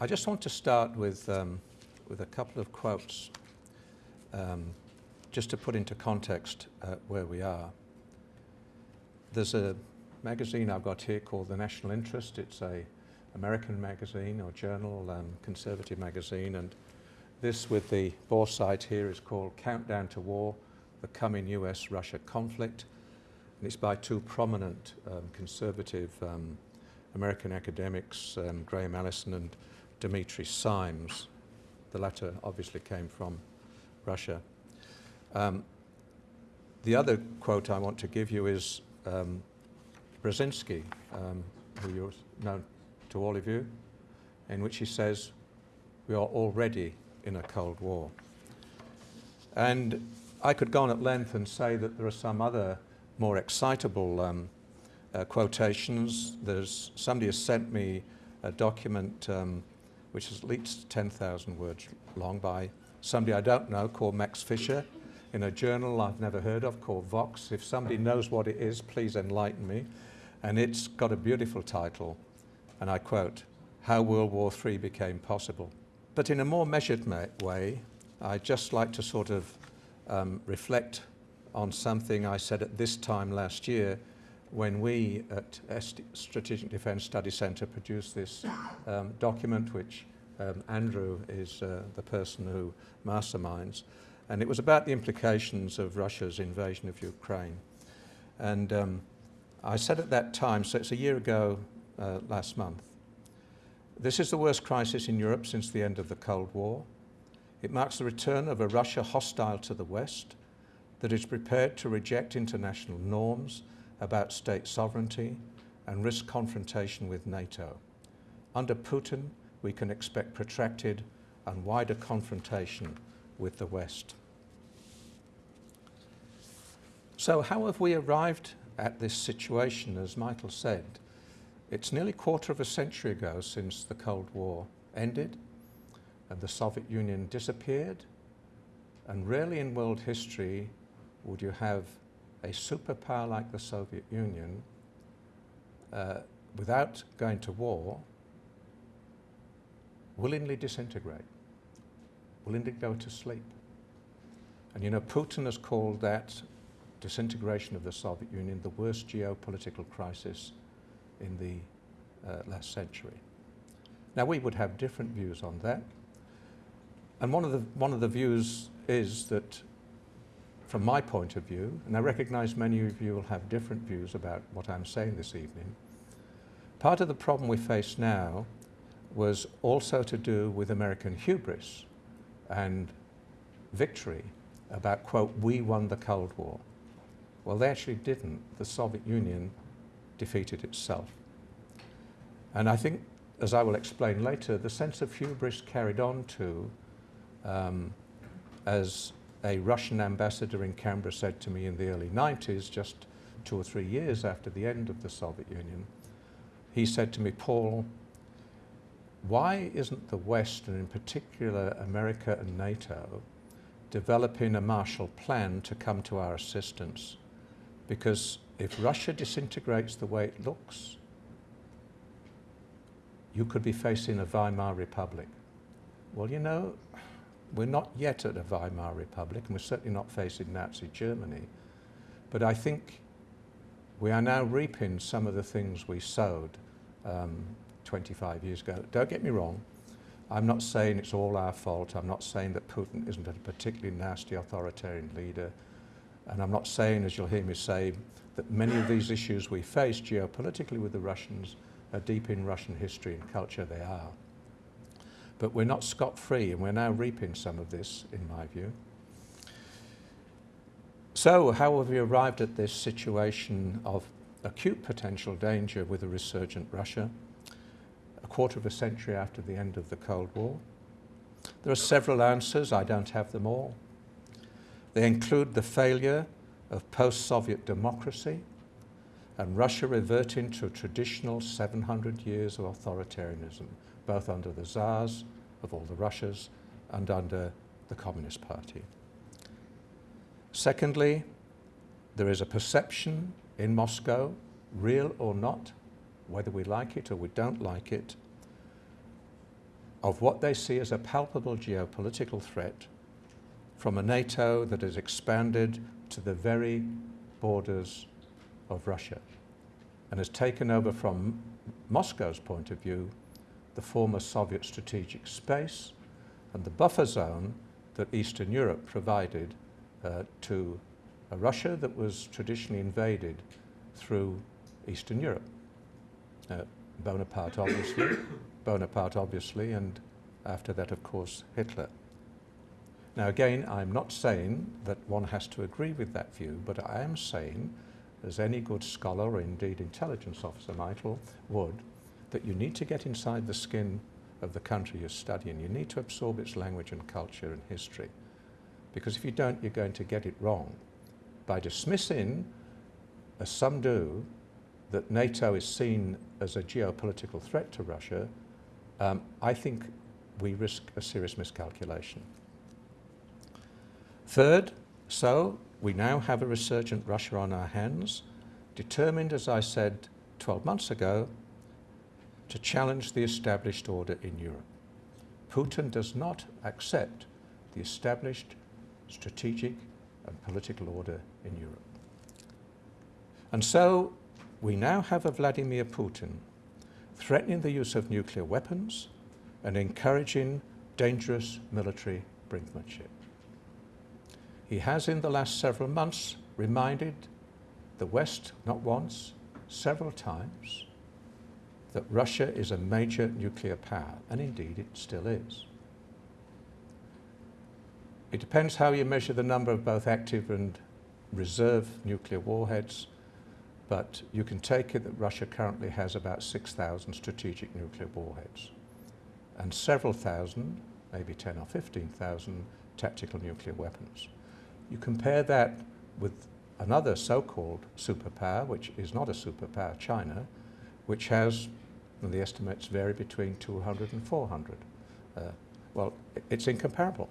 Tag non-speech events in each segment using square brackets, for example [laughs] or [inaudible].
I just want to start with, um, with a couple of quotes um, just to put into context uh, where we are. There's a magazine I've got here called The National Interest. It's a American magazine or journal, um, conservative magazine, and this with the bore site here is called Countdown to War, the Coming US-Russia Conflict. And it's by two prominent um, conservative um, American academics, um, Graham Allison and Dimitri Simes. The latter obviously came from Russia. Um, the other quote I want to give you is um, Brzezinski, um, who you know to all of you, in which he says, we are already in a Cold War. And I could go on at length and say that there are some other more excitable um, uh, quotations. There's somebody has sent me a document um, which is at least 10,000 words long by somebody I don't know called Max Fisher in a journal I've never heard of called Vox. If somebody knows what it is, please enlighten me. And it's got a beautiful title, and I quote, How World War III Became Possible. But in a more measured way, I'd just like to sort of um, reflect on something I said at this time last year when we at Strategic Defence Study Centre produced this um, document, which um, Andrew is uh, the person who masterminds, and it was about the implications of Russia's invasion of Ukraine. And um, I said at that time, so it's a year ago uh, last month, this is the worst crisis in Europe since the end of the Cold War. It marks the return of a Russia hostile to the West, that is prepared to reject international norms about state sovereignty and risk confrontation with NATO. Under Putin, we can expect protracted and wider confrontation with the West. So how have we arrived at this situation, as Michael said? It's nearly a quarter of a century ago since the Cold War ended and the Soviet Union disappeared. And rarely in world history would you have a superpower like the Soviet Union uh, without going to war willingly disintegrate, willingly go to sleep. And you know, Putin has called that disintegration of the Soviet Union the worst geopolitical crisis in the uh, last century. Now we would have different views on that. And one of the, one of the views is that from my point of view, and I recognize many of you will have different views about what I'm saying this evening, part of the problem we face now was also to do with American hubris and victory about, quote, we won the Cold War. Well, they actually didn't. The Soviet Union defeated itself. And I think, as I will explain later, the sense of hubris carried on to um, as a Russian ambassador in Canberra said to me in the early 90s, just two or three years after the end of the Soviet Union, he said to me, Paul, why isn't the West, and in particular America and NATO, developing a Marshall Plan to come to our assistance? Because if Russia disintegrates the way it looks, you could be facing a Weimar Republic. Well, you know, we're not yet at a Weimar Republic, and we're certainly not facing Nazi Germany. But I think we are now reaping some of the things we sowed um, 25 years ago. Don't get me wrong. I'm not saying it's all our fault. I'm not saying that Putin isn't a particularly nasty authoritarian leader. And I'm not saying, as you'll hear me say, that many of these issues we face geopolitically with the Russians are deep in Russian history and culture. They are. But we're not scot-free, and we're now reaping some of this, in my view. So how have we arrived at this situation of acute potential danger with a resurgent Russia, a quarter of a century after the end of the Cold War? There are several answers, I don't have them all. They include the failure of post-Soviet democracy and Russia reverting to traditional 700 years of authoritarianism, both under the Tsars of all the Russias and under the Communist Party. Secondly, there is a perception in Moscow, real or not, whether we like it or we don't like it, of what they see as a palpable geopolitical threat from a NATO that has expanded to the very borders of Russia and has taken over from Moscow's point of view the former Soviet strategic space and the buffer zone that Eastern Europe provided uh, to a Russia that was traditionally invaded through Eastern Europe. Uh, Bonaparte obviously, [coughs] Bonaparte obviously, and after that of course Hitler. Now again, I'm not saying that one has to agree with that view, but I am saying, as any good scholar or indeed intelligence officer or would, that you need to get inside the skin of the country you're studying. You need to absorb its language and culture and history. Because if you don't, you're going to get it wrong. By dismissing, as some do, that NATO is seen as a geopolitical threat to Russia, um, I think we risk a serious miscalculation. Third, so we now have a resurgent Russia on our hands, determined, as I said 12 months ago, to challenge the established order in Europe. Putin does not accept the established strategic and political order in Europe. And so we now have a Vladimir Putin threatening the use of nuclear weapons and encouraging dangerous military brinkmanship. He has in the last several months reminded the West, not once, several times, that Russia is a major nuclear power, and indeed it still is. It depends how you measure the number of both active and reserve nuclear warheads, but you can take it that Russia currently has about 6,000 strategic nuclear warheads and several thousand, maybe 10 or 15,000 tactical nuclear weapons. You compare that with another so-called superpower, which is not a superpower, China, which has, and the estimates vary between 200 and 400. Uh, well, it's incomparable.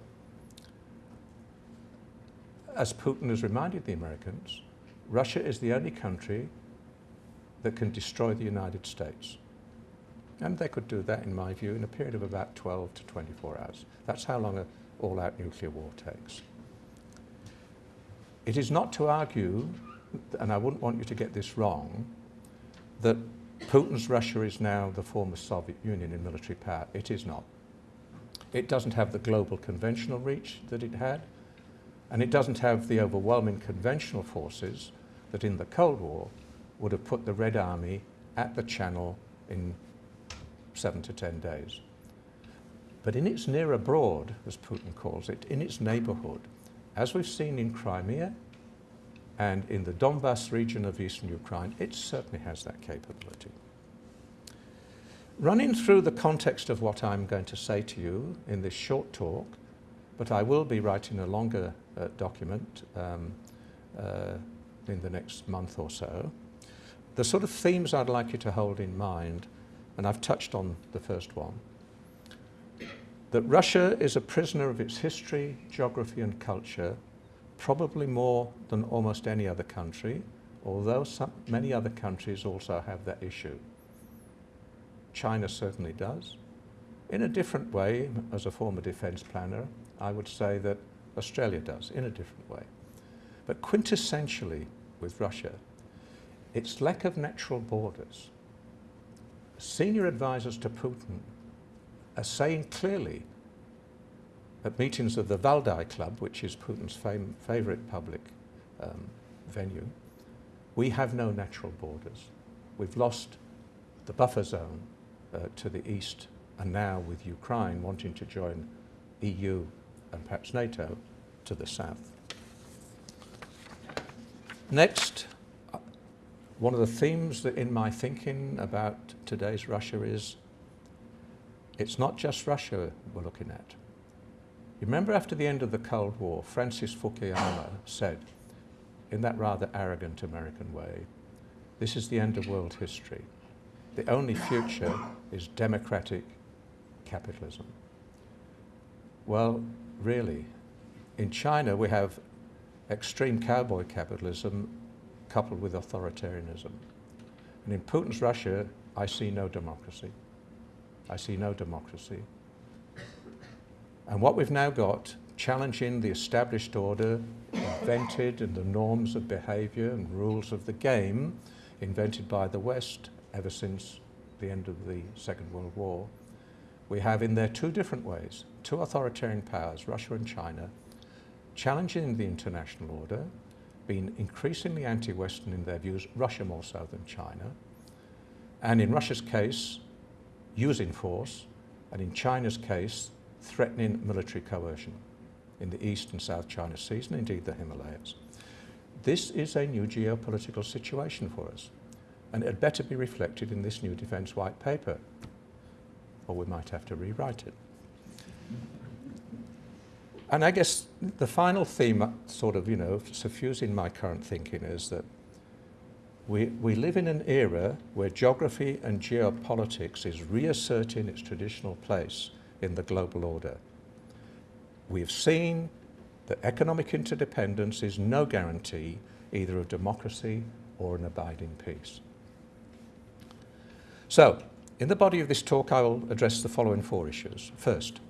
As Putin has reminded the Americans, Russia is the only country that can destroy the United States. And they could do that, in my view, in a period of about 12 to 24 hours. That's how long an all-out nuclear war takes. It is not to argue, and I wouldn't want you to get this wrong, that Putin's Russia is now the former Soviet Union in military power. It is not. It doesn't have the global conventional reach that it had, and it doesn't have the overwhelming conventional forces that in the Cold War would have put the Red Army at the Channel in seven to ten days. But in its near abroad, as Putin calls it, in its neighborhood, as we've seen in Crimea and in the Donbass region of eastern Ukraine, it certainly has that capability. Running through the context of what I'm going to say to you in this short talk, but I will be writing a longer uh, document um, uh, in the next month or so, the sort of themes I'd like you to hold in mind, and I've touched on the first one, that Russia is a prisoner of its history, geography and culture, probably more than almost any other country, although some, many other countries also have that issue. China certainly does. In a different way, as a former defence planner, I would say that Australia does, in a different way. But quintessentially with Russia, its lack of natural borders. Senior advisors to Putin are saying clearly at meetings of the Valdai Club, which is Putin's fam favorite public um, venue, we have no natural borders. We've lost the buffer zone uh, to the east, and now with Ukraine wanting to join EU and perhaps NATO to the south. Next, uh, one of the themes that in my thinking about today's Russia is it's not just Russia we're looking at. You remember after the end of the Cold War, Francis Fukuyama said, in that rather arrogant American way, this is the end of world history. The only future is democratic capitalism. Well, really, in China we have extreme cowboy capitalism coupled with authoritarianism. And in Putin's Russia, I see no democracy. I see no democracy. And what we've now got, challenging the established order invented and the norms of behaviour and rules of the game invented by the West ever since the end of the Second World War, we have in there two different ways, two authoritarian powers, Russia and China, challenging the international order, being increasingly anti-Western in their views, Russia more so than China, and in Russia's case, using force, and in China's case, threatening military coercion in the East and South China Seas, and indeed the Himalayas. This is a new geopolitical situation for us, and it had better be reflected in this new Defence White Paper, or we might have to rewrite it. And I guess the final theme, uh, sort of, you know, suffusing my current thinking is that we, we live in an era where geography and geopolitics is reasserting its traditional place in the global order. We've seen that economic interdependence is no guarantee either of democracy or an abiding peace. So, in the body of this talk, I will address the following four issues. First,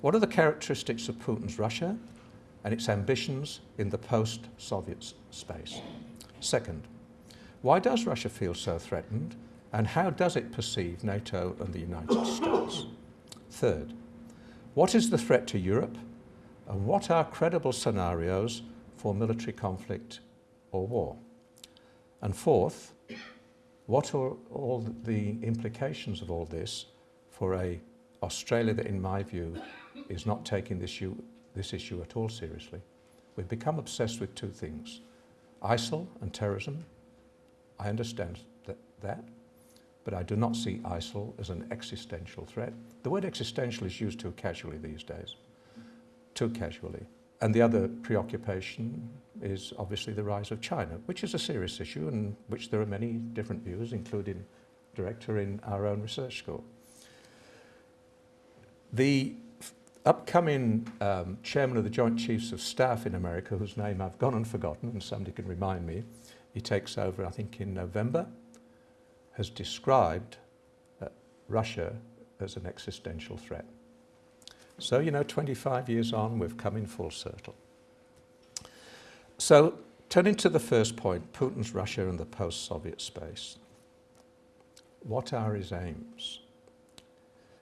what are the characteristics of Putin's Russia and its ambitions in the post-Soviet space? Second, why does Russia feel so threatened and how does it perceive NATO and the United States? Third, what is the threat to Europe and what are credible scenarios for military conflict or war? And fourth, what are all the implications of all this for a Australia that, in my view, is not taking this issue, this issue at all seriously? We've become obsessed with two things, ISIL and terrorism. I understand that, that but I do not see ISIL as an existential threat. The word existential is used too casually these days, too casually. And the other preoccupation is obviously the rise of China, which is a serious issue and which there are many different views, including director in our own research school. The upcoming um, chairman of the Joint Chiefs of Staff in America, whose name I've gone and forgotten, and somebody can remind me, he takes over, I think, in November, has described uh, Russia as an existential threat. So, you know, 25 years on, we've come in full circle. So, turning to the first point, Putin's Russia and the post-Soviet space. What are his aims?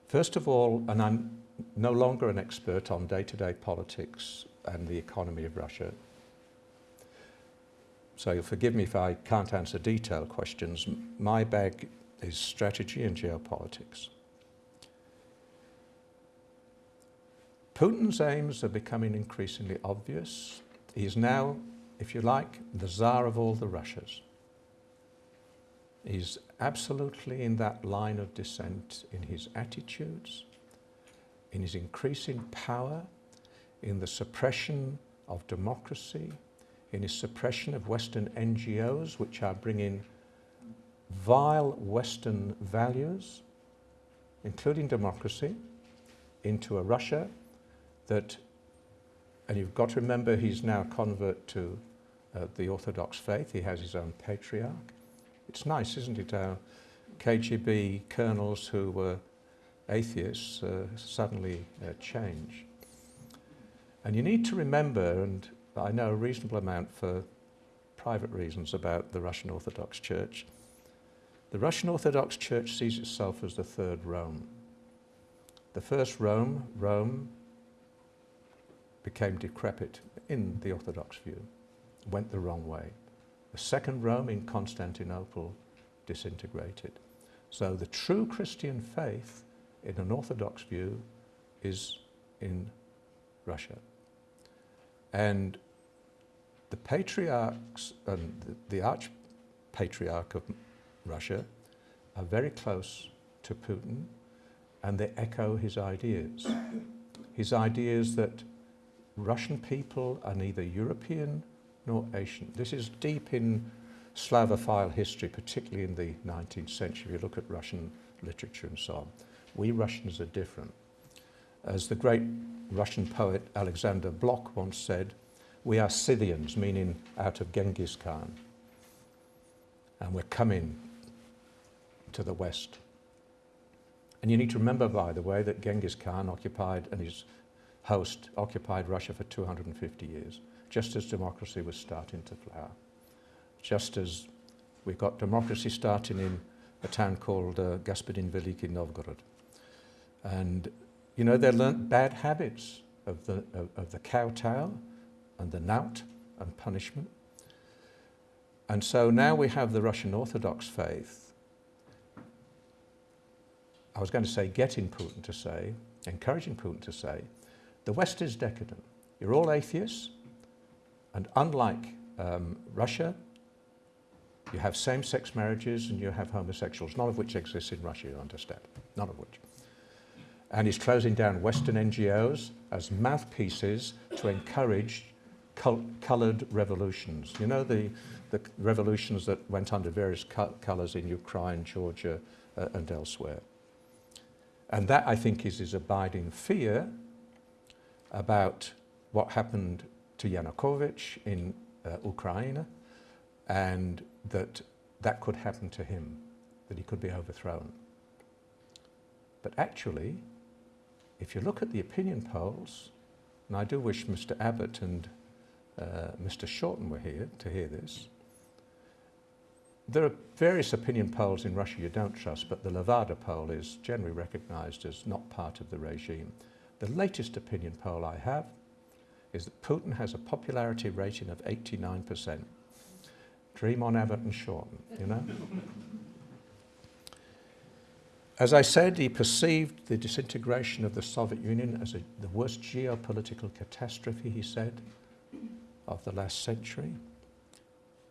First of all, and I'm no longer an expert on day-to-day -day politics and the economy of Russia, so you'll forgive me if I can't answer detailed questions. My bag is strategy and geopolitics. Putin's aims are becoming increasingly obvious. He's now, if you like, the czar of all the Russias. He's absolutely in that line of descent in his attitudes, in his increasing power, in the suppression of democracy, in his suppression of Western NGOs, which are bringing vile Western values, including democracy, into a Russia that, and you've got to remember he's now a convert to uh, the Orthodox faith, he has his own patriarch. It's nice, isn't it, how KGB colonels who were atheists uh, suddenly uh, change. And you need to remember, and I know a reasonable amount for private reasons about the Russian Orthodox Church. The Russian Orthodox Church sees itself as the third Rome. The first Rome, Rome became decrepit in the Orthodox view, went the wrong way. The second Rome in Constantinople disintegrated. So the true Christian faith in an Orthodox view is in Russia. And the patriarchs and the, arch-patriarch of Russia are very close to Putin and they echo his ideas. His ideas that Russian people are neither European nor Asian. This is deep in Slavophile history, particularly in the 19th century, if you look at Russian literature and so on. We Russians are different. As the great Russian poet Alexander Blok once said, we are Scythians, meaning out of Genghis Khan. And we're coming to the west. And you need to remember, by the way, that Genghis Khan occupied and his host occupied Russia for 250 years, just as democracy was starting to flower. Just as we got democracy starting in a town called uh, Gospodin Veliki Novgorod. And, you know, they learnt bad habits of the, of, of the kowtow, and the knout and punishment. And so now we have the Russian Orthodox faith. I was going to say getting Putin to say, encouraging Putin to say, the West is decadent. You're all atheists, and unlike um, Russia, you have same-sex marriages and you have homosexuals, none of which exists in Russia, you understand, none of which. And he's closing down Western NGOs as mouthpieces to encourage col coloured revolutions. You know, the, the revolutions that went under various co colours in Ukraine, Georgia, uh, and elsewhere. And that, I think, is his abiding fear about what happened to Yanukovych in uh, Ukraine and that that could happen to him, that he could be overthrown. But actually, if you look at the opinion polls, and I do wish Mr Abbott and uh, Mr Shorten were here to hear this, there are various opinion polls in Russia you don't trust, but the Levada poll is generally recognised as not part of the regime. The latest opinion poll I have is that Putin has a popularity rating of 89%. Dream on Abbott and Shorten, you know? As I said, he perceived the disintegration of the Soviet Union as a, the worst geopolitical catastrophe, he said, of the last century.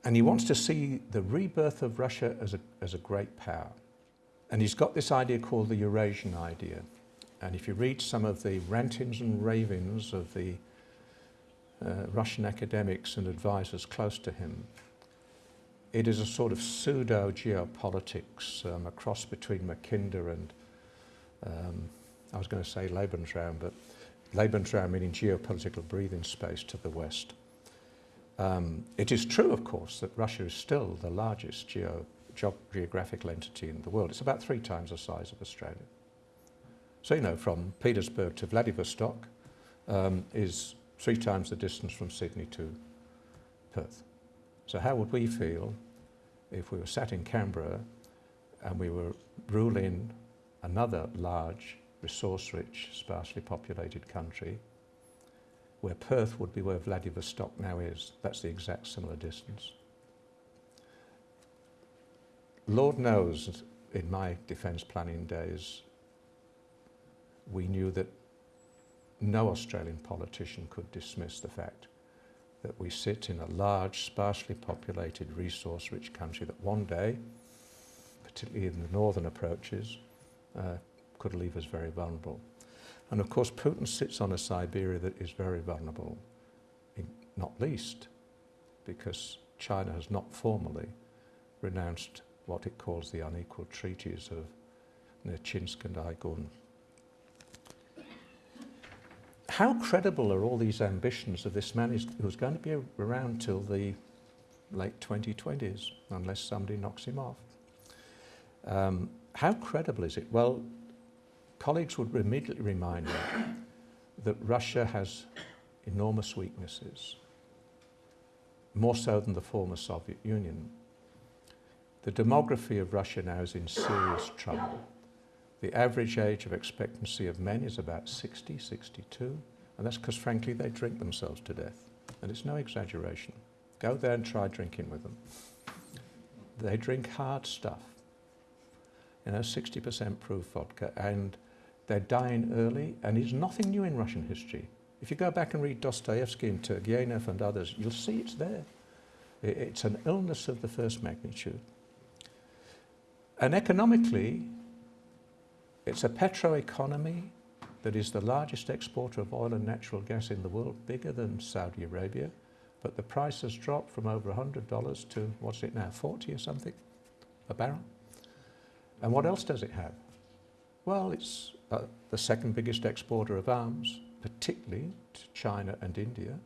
And he wants to see the rebirth of Russia as a, as a great power. And he's got this idea called the Eurasian idea. And if you read some of the rantings and ravings of the uh, Russian academics and advisors close to him, it is a sort of pseudo-geopolitics, um, a cross between Mackinder and, um, I was going to say Lebensraum, but Lebensraum meaning geopolitical breathing space to the west. Um, it is true, of course, that Russia is still the largest geo geographical entity in the world. It's about three times the size of Australia. So, you know, from Petersburg to Vladivostok um, is three times the distance from Sydney to Perth. So how would we feel if we were sat in Canberra and we were ruling another large, resource-rich, sparsely populated country where Perth would be where Vladivostok now is. That's the exact similar distance. Lord knows, in my defence planning days, we knew that no Australian politician could dismiss the fact that we sit in a large, sparsely populated, resource-rich country that one day, particularly in the northern approaches, uh, could leave us very vulnerable. And of course, Putin sits on a Siberia that is very vulnerable, not least because China has not formally renounced what it calls the unequal treaties of Nerchinsk and Aigun how credible are all these ambitions of this man who's going to be around till the late 2020s, unless somebody knocks him off? Um, how credible is it? Well, colleagues would immediately remind me that Russia has enormous weaknesses, more so than the former Soviet Union. The demography of Russia now is in serious trouble. The average age of expectancy of men is about 60, 62, and that's because, frankly, they drink themselves to death. And it's no exaggeration. Go there and try drinking with them. They drink hard stuff, you know, 60% proof vodka, and they're dying early, and it's nothing new in Russian history. If you go back and read Dostoevsky and Turgenev and others, you'll see it's there. It's an illness of the first magnitude. And economically, it's a petro-economy that is the largest exporter of oil and natural gas in the world, bigger than Saudi Arabia. But the price has dropped from over $100 to, what's it now, 40 or something a barrel. And what else does it have? Well, it's the second biggest exporter of arms, particularly to China and India.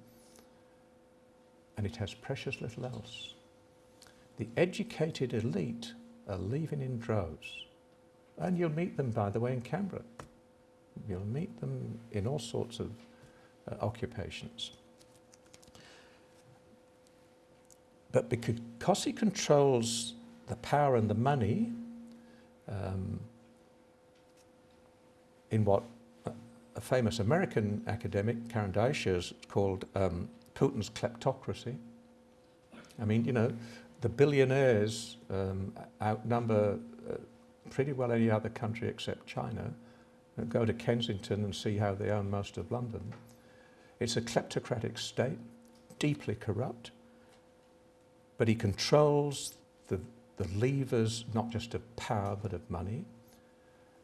And it has precious little else. The educated elite are leaving in droves. And you'll meet them, by the way, in Canberra. You'll meet them in all sorts of uh, occupations. But because he controls the power and the money um, in what a famous American academic, Karen Dawisha, has called um, Putin's kleptocracy. I mean, you know, the billionaires um, outnumber uh, pretty well any other country except China. Go to Kensington and see how they own most of London. It's a kleptocratic state, deeply corrupt, but he controls the, the levers not just of power but of money.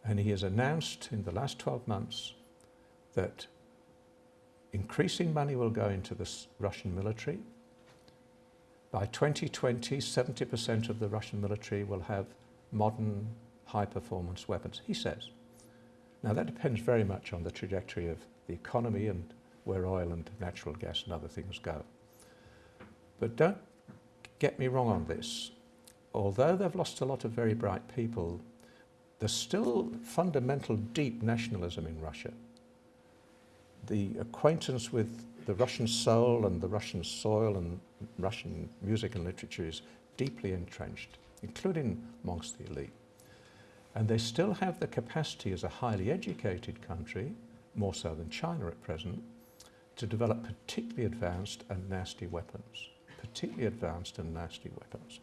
And he has announced in the last 12 months that increasing money will go into the Russian military. By 2020, 70% of the Russian military will have modern high-performance weapons, he says. Now that depends very much on the trajectory of the economy and where oil and natural gas and other things go. But don't get me wrong on this. Although they've lost a lot of very bright people, there's still fundamental deep nationalism in Russia the acquaintance with the Russian soul and the Russian soil and Russian music and literature is deeply entrenched, including amongst the elite. And they still have the capacity as a highly educated country, more so than China at present, to develop particularly advanced and nasty weapons. Particularly advanced and nasty weapons.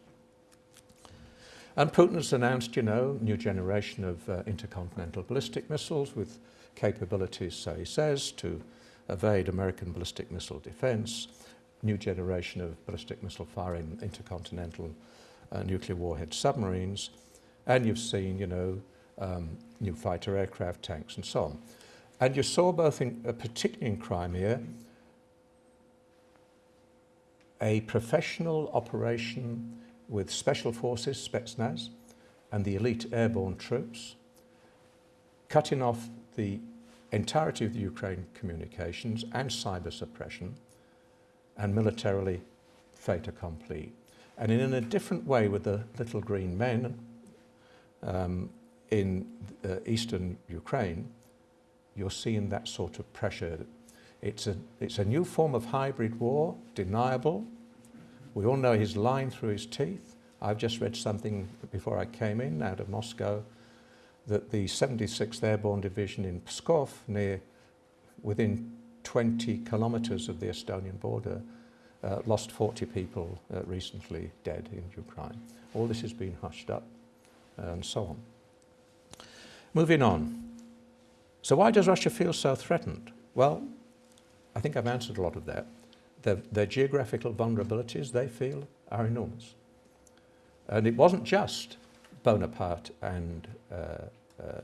And Putin has announced, you know, new generation of uh, intercontinental ballistic missiles with capabilities, so he says, to evade American ballistic missile defense, new generation of ballistic missile firing intercontinental uh, nuclear warhead submarines, and you've seen, you know, um, new fighter aircraft, tanks, and so on. And you saw both, in, uh, particularly in Crimea, a professional operation with special forces, Spetsnaz, and the elite airborne troops, cutting off the entirety of the Ukraine communications and cyber suppression and militarily fait accompli. And in a different way with the little green men um, in uh, eastern Ukraine, you're seeing that sort of pressure. It's a, it's a new form of hybrid war, deniable. We all know he's lying through his teeth. I've just read something before I came in out of Moscow that the 76th Airborne Division in Pskov, near within 20 kilometers of the Estonian border, uh, lost 40 people uh, recently dead in Ukraine. All this has been hushed up and so on. Moving on. So why does Russia feel so threatened? Well, I think I've answered a lot of that. Their, their geographical vulnerabilities, they feel, are enormous. And it wasn't just Bonaparte and uh, uh,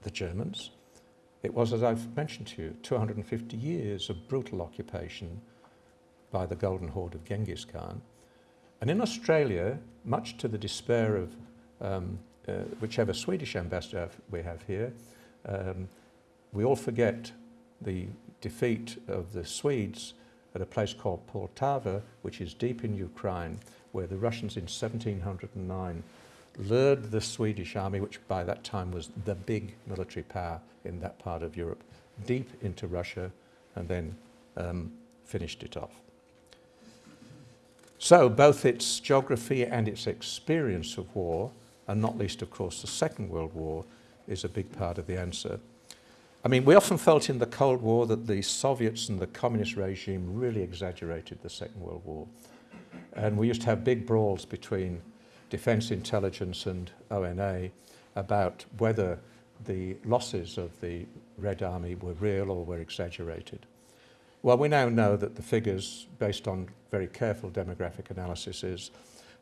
the Germans. It was, as I've mentioned to you, 250 years of brutal occupation by the Golden Horde of Genghis Khan. And in Australia, much to the despair of um, uh, whichever Swedish ambassador we have here, um, we all forget the defeat of the Swedes at a place called Poltava, which is deep in Ukraine, where the Russians in 1709 lured the Swedish army, which by that time was the big military power in that part of Europe, deep into Russia and then um, finished it off. So both its geography and its experience of war, and not least, of course, the Second World War, is a big part of the answer. I mean, we often felt in the Cold War that the Soviets and the communist regime really exaggerated the Second World War. And we used to have big brawls between Defence Intelligence and ONA about whether the losses of the Red Army were real or were exaggerated. Well, we now know that the figures, based on very careful demographic analysis, is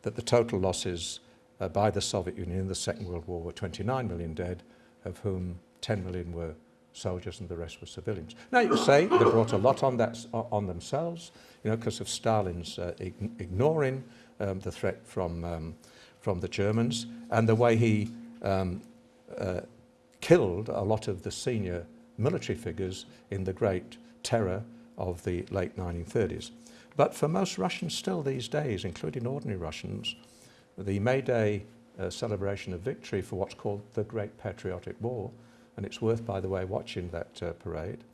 that the total losses uh, by the Soviet Union in the Second World War were 29 million dead, of whom 10 million were soldiers and the rest were civilians. Now you say they brought a lot on, that, on themselves, you know, because of Stalin's uh, ignoring um, the threat from um, from the Germans and the way he um, uh, killed a lot of the senior military figures in the great terror of the late 1930s. But for most Russians still these days, including ordinary Russians, the May Day uh, celebration of victory for what's called the Great Patriotic War, and it's worth, by the way, watching that uh, parade,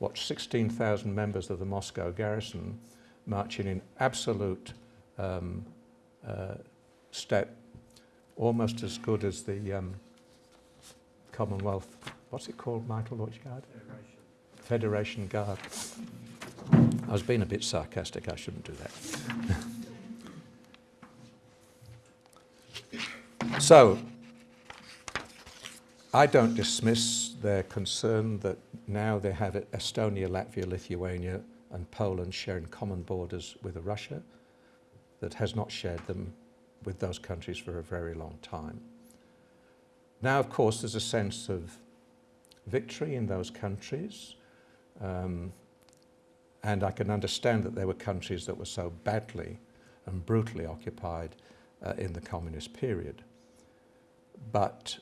Watch 16,000 members of the Moscow garrison marching in absolute um, uh, step, almost as good as the um, Commonwealth, what's it called, Michael Lloyd-Guard? Federation. Federation Guard. I was being a bit sarcastic, I shouldn't do that. [laughs] so, I don't dismiss their concern that now they have Estonia, Latvia, Lithuania and Poland sharing common borders with Russia that has not shared them with those countries for a very long time. Now, of course, there's a sense of victory in those countries. Um, and I can understand that there were countries that were so badly and brutally occupied uh, in the communist period. But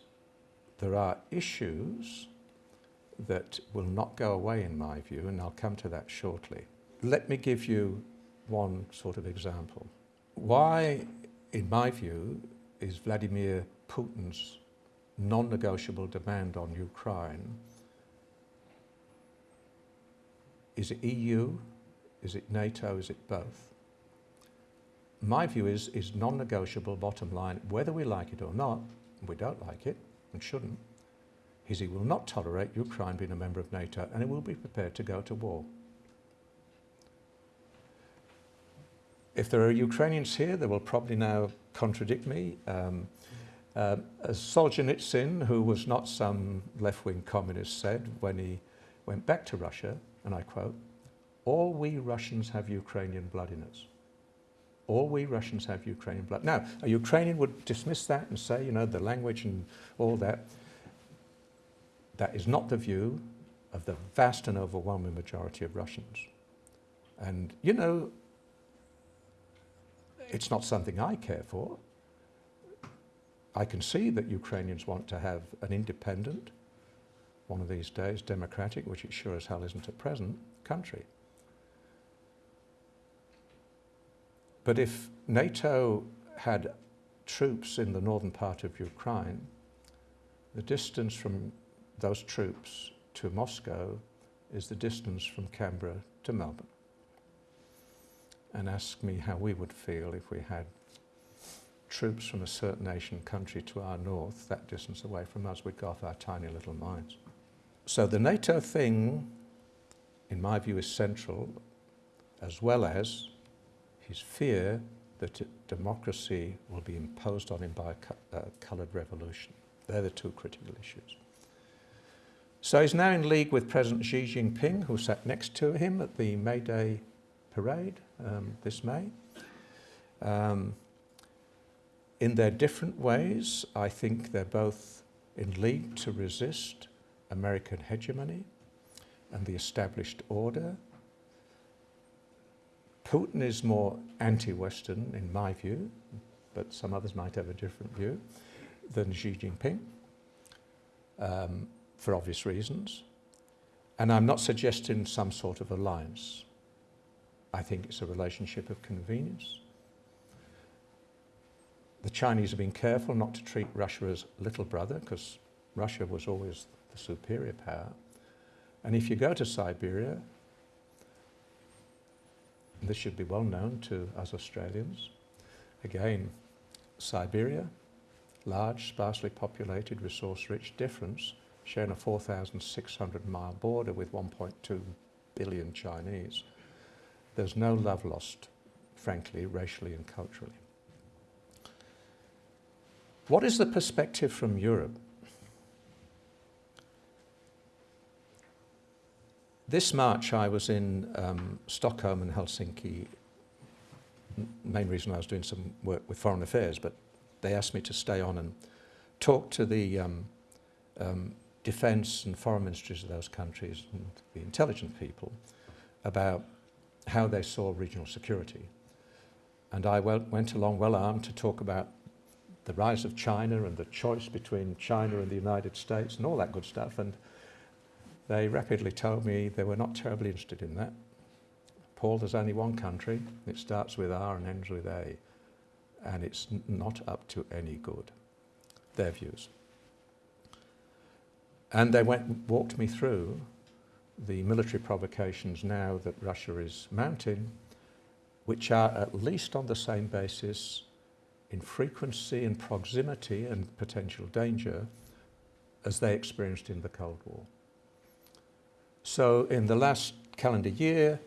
there are issues that will not go away in my view, and I'll come to that shortly. Let me give you one sort of example. Why, in my view, is Vladimir Putin's non-negotiable demand on Ukraine, is it EU, is it NATO, is it both? My view is, is non-negotiable bottom line, whether we like it or not, we don't like it, and shouldn't, is he will not tolerate Ukraine being a member of NATO and he will be prepared to go to war. If there are Ukrainians here, they will probably now contradict me. Um, uh, Solzhenitsyn, who was not some left-wing communist, said when he went back to Russia, and I quote, all we Russians have Ukrainian blood in us. All we Russians have Ukrainian blood. Now, a Ukrainian would dismiss that and say, you know, the language and all that. That is not the view of the vast and overwhelming majority of Russians. And, you know, it's not something I care for. I can see that Ukrainians want to have an independent, one of these days, democratic, which it sure as hell isn't at present, country. But if NATO had troops in the northern part of Ukraine, the distance from those troops to Moscow is the distance from Canberra to Melbourne. And ask me how we would feel if we had troops from a certain Asian country to our north, that distance away from us, we'd go off our tiny little minds. So the NATO thing, in my view, is central, as well as his fear that democracy will be imposed on him by a uh, coloured revolution. They're the two critical issues. So he's now in league with President Xi Jinping, who sat next to him at the May Day parade um, this May. Um, in their different ways, I think they're both in league to resist American hegemony and the established order. Putin is more anti-Western in my view, but some others might have a different view, than Xi Jinping. Um, for obvious reasons. And I'm not suggesting some sort of alliance. I think it's a relationship of convenience. The Chinese have been careful not to treat Russia as little brother because Russia was always the superior power. And if you go to Siberia, this should be well known to us Australians, again, Siberia, large, sparsely populated, resource-rich difference sharing a 4,600 mile border with 1.2 billion Chinese. There's no love lost, frankly, racially and culturally. What is the perspective from Europe? This March I was in um, Stockholm and Helsinki. Main reason I was doing some work with foreign affairs, but they asked me to stay on and talk to the um, um, defence and foreign ministries of those countries and the intelligent people about how they saw regional security. And I went along well armed to talk about the rise of China and the choice between China and the United States and all that good stuff. And they rapidly told me they were not terribly interested in that. Paul, there's only one country. It starts with R and ends with A. And it's not up to any good, their views. And they went walked me through the military provocations now that Russia is mounting, which are at least on the same basis in frequency and proximity and potential danger as they experienced in the Cold War. So in the last calendar year,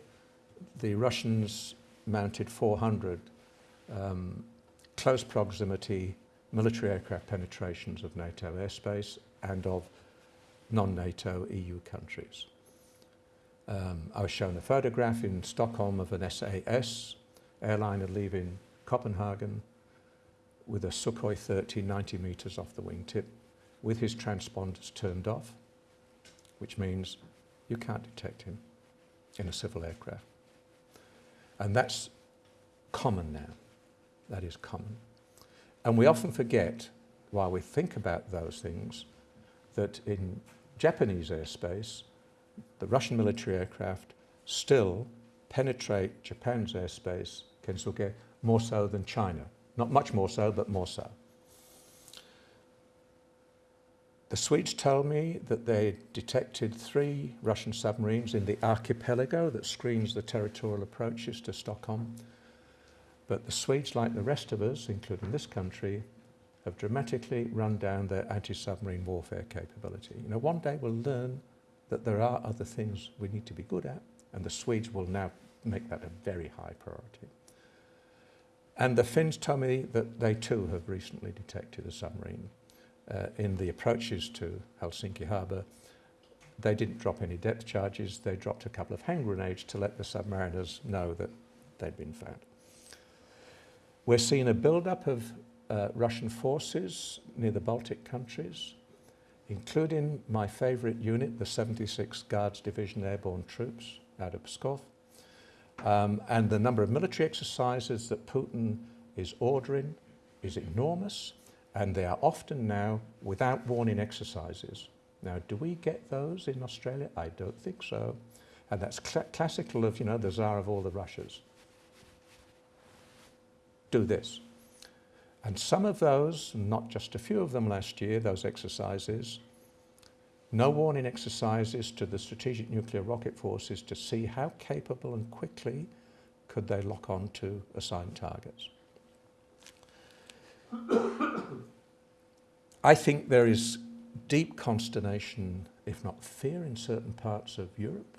the Russians mounted 400 um, close proximity military aircraft penetrations of NATO airspace and of non-NATO EU countries. Um, I was shown a photograph in Stockholm of an SAS airliner leaving Copenhagen with a Sukhoi 30 90 metres off the wingtip with his transponders turned off, which means you can't detect him in a civil aircraft. And that's common now. That is common. And we often forget, while we think about those things, that in Japanese airspace, the Russian military aircraft still penetrate Japan's airspace, Kensuke, more so than China. Not much more so, but more so. The Swedes tell me that they detected three Russian submarines in the archipelago that screens the territorial approaches to Stockholm. But the Swedes, like the rest of us, including this country, have dramatically run down their anti-submarine warfare capability. You know, one day we'll learn that there are other things we need to be good at, and the Swedes will now make that a very high priority. And the Finns tell me that they too have recently detected a submarine uh, in the approaches to Helsinki harbour. They didn't drop any depth charges, they dropped a couple of hand grenades to let the submariners know that they'd been found. We're seeing a build-up of uh, Russian forces near the Baltic countries, including my favourite unit, the 76th Guards Division Airborne Troops out of Pskov, um, and the number of military exercises that Putin is ordering is enormous, and they are often now without warning exercises. Now, do we get those in Australia? I don't think so. And that's cl classical of, you know, the czar of all the Russias. Do this. And some of those, not just a few of them last year, those exercises, no warning exercises to the strategic nuclear rocket forces to see how capable and quickly could they lock on to assigned targets. I think there is deep consternation, if not fear, in certain parts of Europe.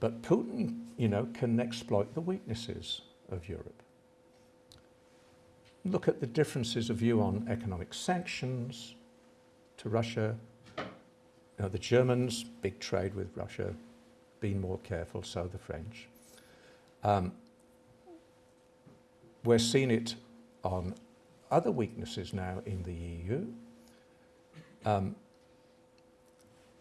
But Putin, you know, can exploit the weaknesses of Europe. Look at the differences of view on economic sanctions to Russia, you know, the Germans, big trade with Russia, been more careful, so the French. Um, we're seeing it on other weaknesses now in the EU. Um,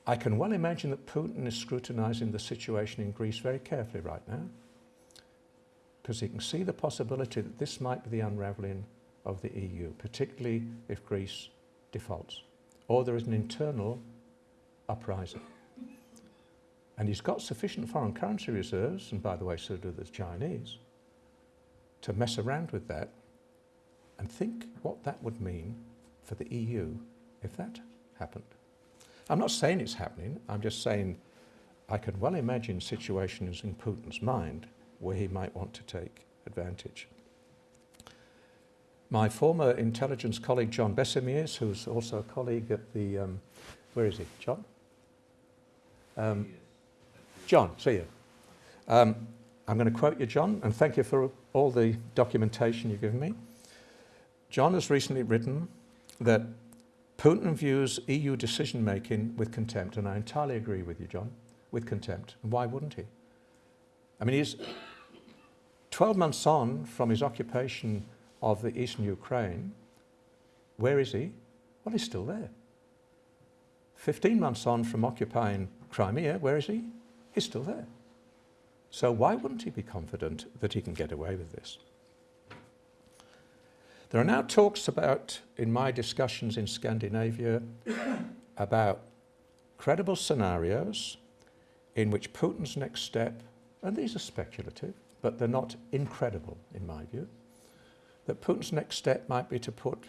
I can well imagine that Putin is scrutinising the situation in Greece very carefully right now because he can see the possibility that this might be the unravelling of the EU, particularly if Greece defaults or there is an internal uprising. And he's got sufficient foreign currency reserves, and by the way, so do the Chinese, to mess around with that and think what that would mean for the EU if that happened. I'm not saying it's happening, I'm just saying I can well imagine situations in Putin's mind where he might want to take advantage. My former intelligence colleague John Besemeres, who's also a colleague at the, um, where is he, John? Um, John, see you. Um, I'm going to quote you, John, and thank you for all the documentation you've given me. John has recently written that Putin views EU decision making with contempt, and I entirely agree with you, John, with contempt. And why wouldn't he? I mean, he's 12 months on from his occupation of the eastern Ukraine. Where is he? Well, he's still there. 15 months on from occupying Crimea, where is he? He's still there. So why wouldn't he be confident that he can get away with this? There are now talks about, in my discussions in Scandinavia, [coughs] about credible scenarios in which Putin's next step, and these are speculative, but they're not incredible in my view, that Putin's next step might be to put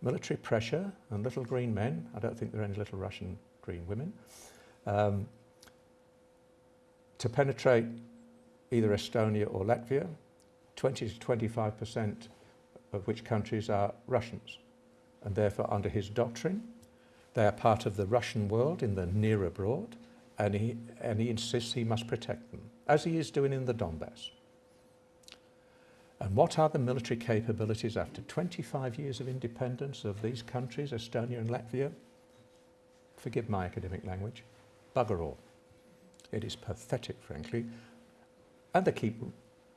military pressure on little green men, I don't think there are any little Russian green women, um, to penetrate either Estonia or Latvia, 20 to 25% of which countries are Russians. And therefore, under his doctrine, they are part of the Russian world in the near abroad, and he, and he insists he must protect them, as he is doing in the Donbass. And what are the military capabilities after 25 years of independence of these countries, Estonia and Latvia? Forgive my academic language, bugger all. It is pathetic, frankly. And they keep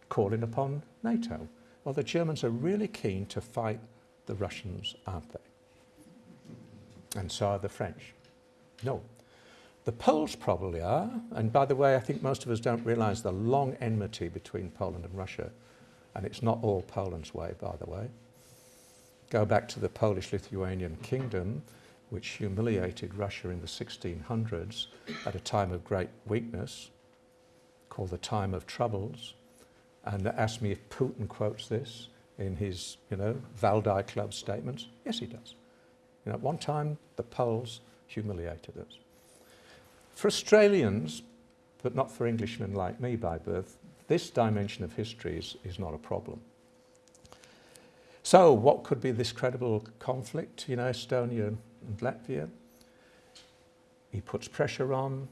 calling upon NATO. Well, the Germans are really keen to fight the Russians, aren't they? And so are the French. No. The Poles probably are, and by the way, I think most of us don't realise the long enmity between Poland and Russia, and it's not all Poland's way, by the way. Go back to the Polish-Lithuanian kingdom, which humiliated Russia in the 1600s at a time of great weakness, called the time of troubles, and ask me if Putin quotes this in his, you know, Valdai Club statements. Yes, he does. You know, at one time, the Poles humiliated us. For Australians, but not for Englishmen like me by birth, this dimension of history is, is not a problem. So what could be this credible conflict, you know, Estonia and Latvia? He puts pressure on,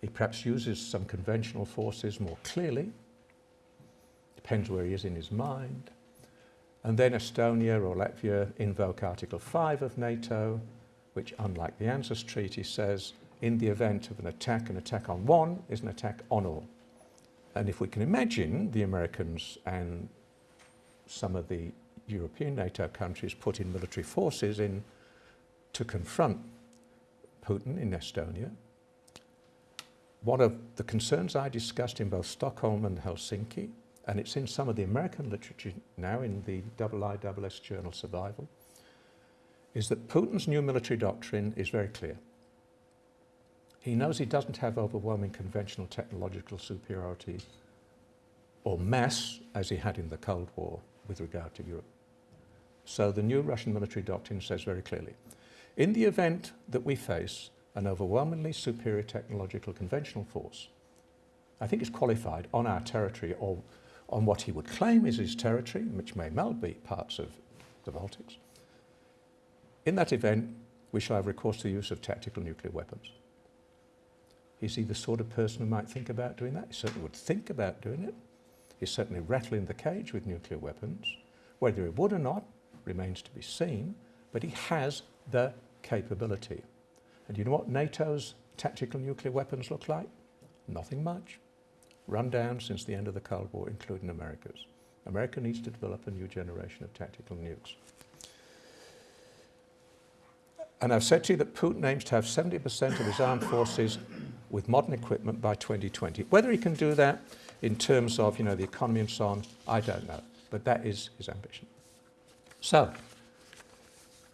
he perhaps uses some conventional forces more clearly, depends where he is in his mind. And then Estonia or Latvia invoke Article 5 of NATO, which unlike the ANZUS Treaty says, in the event of an attack, an attack on one is an attack on all. And if we can imagine the Americans and some of the European NATO countries putting military forces in to confront Putin in Estonia, one of the concerns I discussed in both Stockholm and Helsinki, and it's in some of the American literature now in the IISS journal Survival, is that Putin's new military doctrine is very clear. He knows he doesn't have overwhelming conventional technological superiority or mass as he had in the Cold War with regard to Europe. So the new Russian military doctrine says very clearly, in the event that we face an overwhelmingly superior technological conventional force. I think it's qualified on our territory or on what he would claim is his territory, which may well be parts of the Baltics. In that event, we shall have recourse to the use of tactical nuclear weapons. Is he the sort of person who might think about doing that? He certainly would think about doing it. He's certainly rattling the cage with nuclear weapons. Whether he would or not remains to be seen, but he has the capability. And you know what NATO's tactical nuclear weapons look like? Nothing much. Run down since the end of the Cold War, including America's. America needs to develop a new generation of tactical nukes. And I've said to you that Putin aims to have 70% of his armed forces with modern equipment by 2020. Whether he can do that in terms of you know, the economy and so on, I don't know. But that is his ambition. So,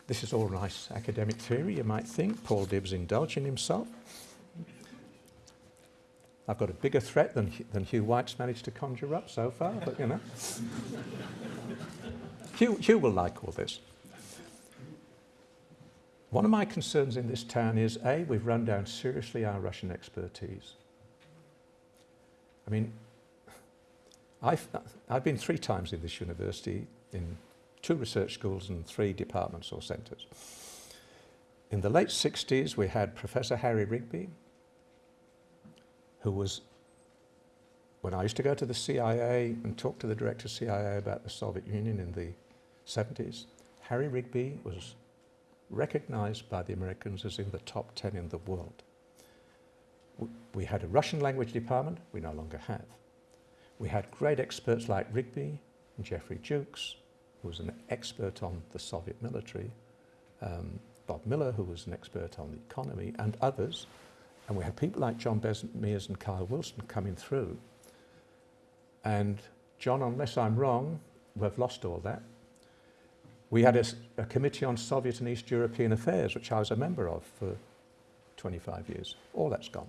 this is all nice academic theory, you might think. Paul Dibb's indulging himself. I've got a bigger threat than, than Hugh White's managed to conjure up so far, but you know. [laughs] Hugh, Hugh will like all this. One of my concerns in this town is, A, we've run down seriously our Russian expertise. I mean, I've, I've been three times in this university in two research schools and three departments or centres. In the late 60s, we had Professor Harry Rigby, who was, when I used to go to the CIA and talk to the director of CIA about the Soviet Union in the 70s, Harry Rigby was recognized by the Americans as in the top 10 in the world. We had a Russian language department, we no longer have. We had great experts like Rigby and Geoffrey Jukes, who was an expert on the Soviet military, um, Bob Miller, who was an expert on the economy, and others. And we had people like John Besemeres and Kyle Wilson coming through. And John, unless I'm wrong, we've lost all that. We had a, a, committee on Soviet and East European affairs, which I was a member of for 25 years. All that's gone.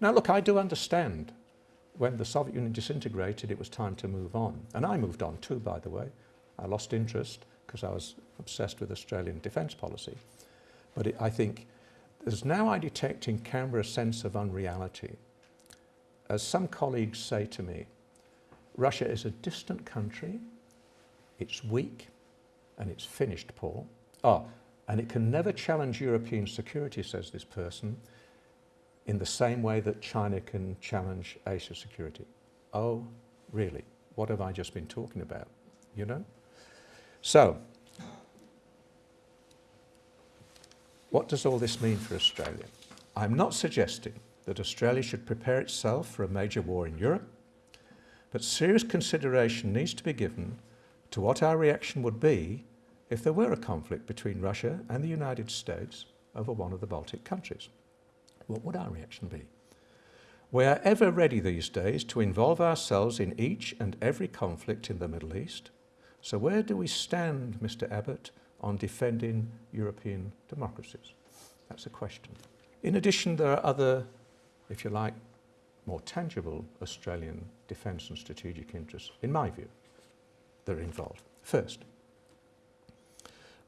Now, look, I do understand when the Soviet Union disintegrated, it was time to move on. And I moved on too, by the way. I lost interest because I was obsessed with Australian defence policy. But it, I think there's now I detect in Canberra a sense of unreality. as some colleagues say to me, Russia is a distant country, it's weak, and it's finished, Paul. Oh, and it can never challenge European security, says this person, in the same way that China can challenge Asia security. Oh, really? What have I just been talking about? You know? So, what does all this mean for Australia? I'm not suggesting that Australia should prepare itself for a major war in Europe, but serious consideration needs to be given to what our reaction would be if there were a conflict between Russia and the United States over one of the Baltic countries. What would our reaction be? We are ever ready these days to involve ourselves in each and every conflict in the Middle East. So where do we stand, Mr Abbott, on defending European democracies? That's a question. In addition, there are other, if you like, more tangible Australian defence and strategic interests, in my view, that are involved. First,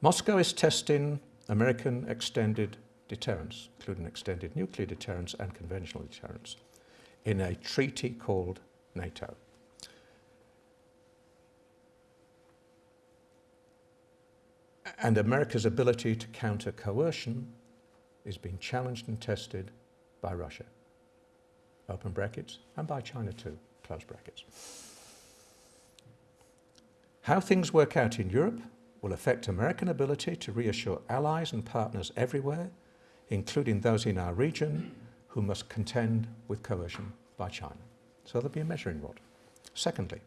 Moscow is testing American extended deterrence, including extended nuclear deterrence and conventional deterrence, in a treaty called NATO. And America's ability to counter coercion is being challenged and tested by Russia, open brackets, and by China too, close brackets. How things work out in Europe will affect American ability to reassure allies and partners everywhere, including those in our region who must contend with coercion by China. So there'll be a measuring rod. Secondly,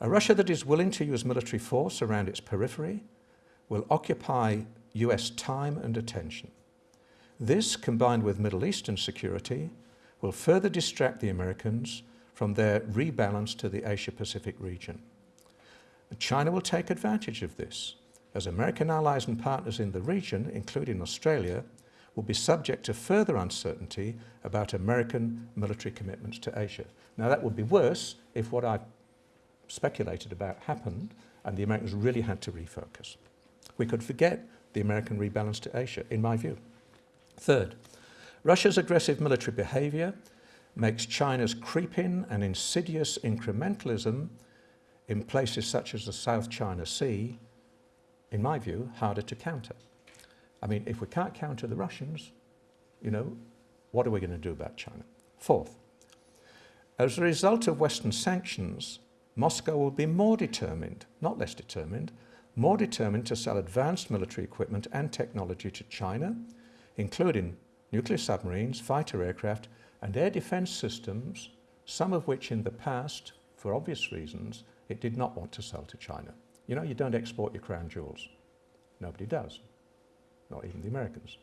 a Russia that is willing to use military force around its periphery will occupy US time and attention. This, combined with Middle Eastern security, will further distract the Americans from their rebalance to the Asia-Pacific region. China will take advantage of this, as American allies and partners in the region, including Australia, will be subject to further uncertainty about American military commitments to Asia. Now that would be worse if what I speculated about happened and the Americans really had to refocus. We could forget the American rebalance to Asia, in my view. Third, Russia's aggressive military behaviour makes China's creeping and insidious incrementalism in places such as the South China Sea, in my view, harder to counter. I mean, if we can't counter the Russians, you know, what are we going to do about China? Fourth, as a result of Western sanctions, Moscow will be more determined, not less determined, more determined to sell advanced military equipment and technology to China, including nuclear submarines, fighter aircraft and air defence systems, some of which in the past, for obvious reasons, it did not want to sell to China. You know, you don't export your crown jewels. Nobody does, not even the Americans.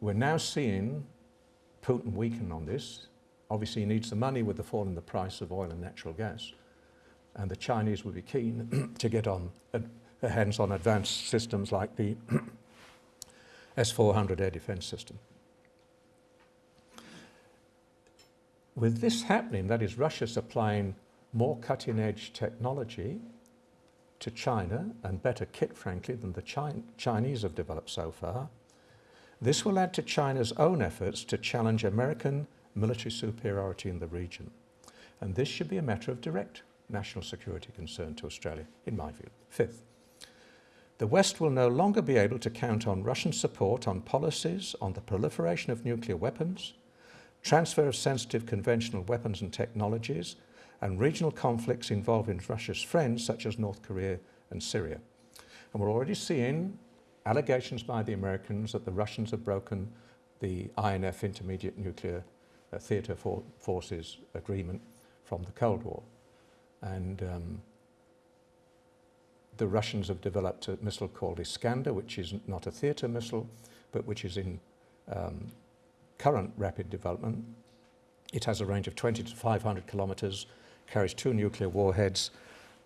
We're now seeing Putin weaken on this. Obviously, he needs the money with the fall in the price of oil and natural gas. And the Chinese will be keen [clears throat] to get on their uh, hands on advanced systems like the [clears throat] S-400 air defense system. With this happening, that is Russia supplying more cutting edge technology to China and better kit, frankly, than the Chinese have developed so far, this will add to China's own efforts to challenge American military superiority in the region. And this should be a matter of direct national security concern to Australia, in my view. Fifth, the West will no longer be able to count on Russian support on policies on the proliferation of nuclear weapons, transfer of sensitive conventional weapons and technologies, and regional conflicts involving Russia's friends such as North Korea and Syria. And we're already seeing allegations by the Americans that the Russians have broken the INF Intermediate Nuclear uh, Theatre for Forces Agreement from the Cold War. And um, the Russians have developed a missile called Iskander, which is not a theatre missile, but which is in um, current rapid development. It has a range of 20 to 500 kilometres carries two nuclear warheads,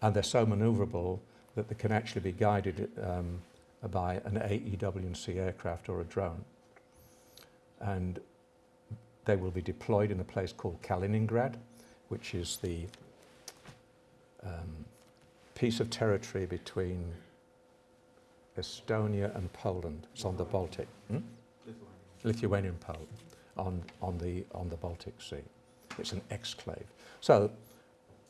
and they're so maneuverable that they can actually be guided um, by an AEW&C aircraft or a drone. And they will be deployed in a place called Kaliningrad, which is the um, piece of territory between Estonia and Poland. It's on the Baltic. Hmm? Lithuania and Poland on, on, the, on the Baltic Sea. it's an exclave. So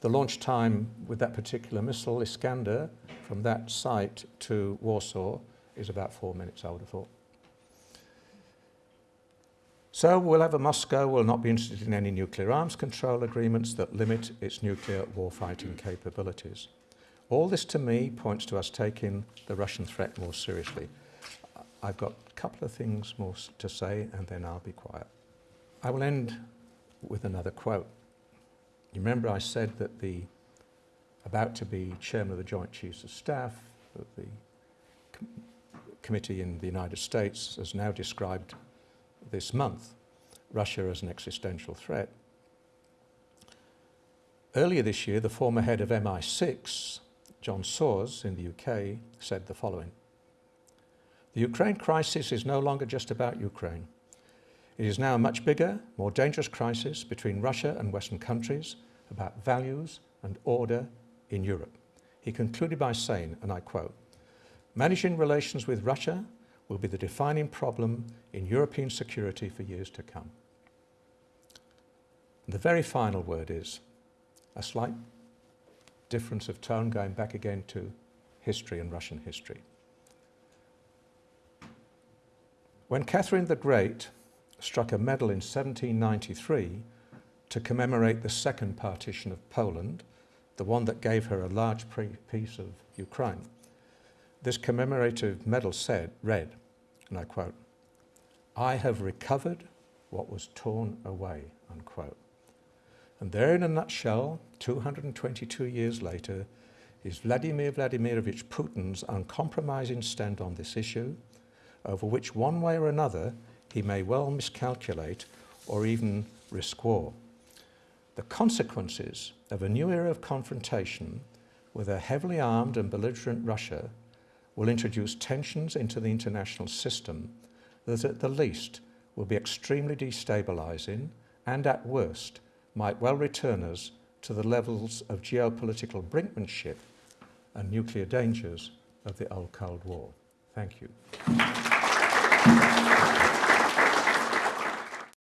the launch time with that particular missile, Iskander, from that site to Warsaw is about four minutes, I would have thought. So we'll have a Moscow will not be interested in any nuclear arms control agreements that limit its nuclear warfighting capabilities. All this to me points to us taking the Russian threat more seriously. I've got a couple of things more to say and then I'll be quiet. I will end with another quote. You remember I said that the about to be chairman of the Joint Chiefs of Staff of the com committee in the United States has now described this month Russia as an existential threat. Earlier this year, the former head of MI6, John Sawers in the UK, said the following. The Ukraine crisis is no longer just about Ukraine. It is now a much bigger, more dangerous crisis between Russia and Western countries about values and order in Europe. He concluded by saying, and I quote, managing relations with Russia will be the defining problem in European security for years to come. And the very final word is a slight difference of tone going back again to history and Russian history. When Catherine the Great struck a medal in 1793 to commemorate the second partition of Poland, the one that gave her a large piece of Ukraine. This commemorative medal said, read, and I quote, I have recovered what was torn away, unquote. And there in a nutshell, 222 years later, is Vladimir Vladimirovich Putin's uncompromising stand on this issue, over which one way or another he may well miscalculate or even risk war the consequences of a new era of confrontation with a heavily armed and belligerent Russia will introduce tensions into the international system that at the least will be extremely destabilizing and at worst might well return us to the levels of geopolitical brinkmanship and nuclear dangers of the old Cold War. Thank you.